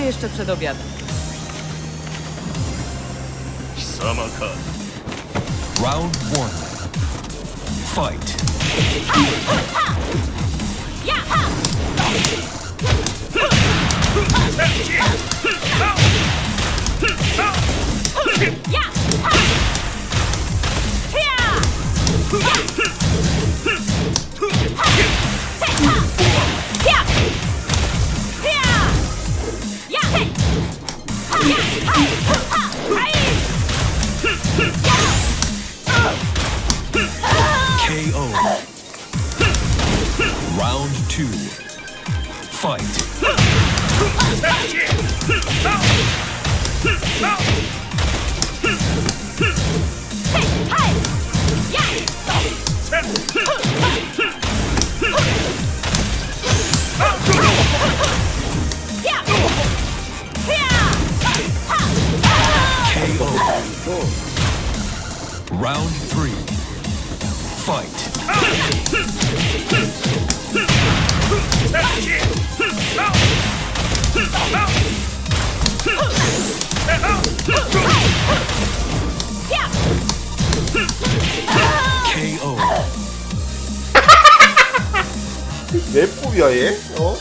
jeszcze przed obiadem. Round one. Fight. KO. Two. Fight. KO. Round three. Fight. 맵법이야 얘? 어?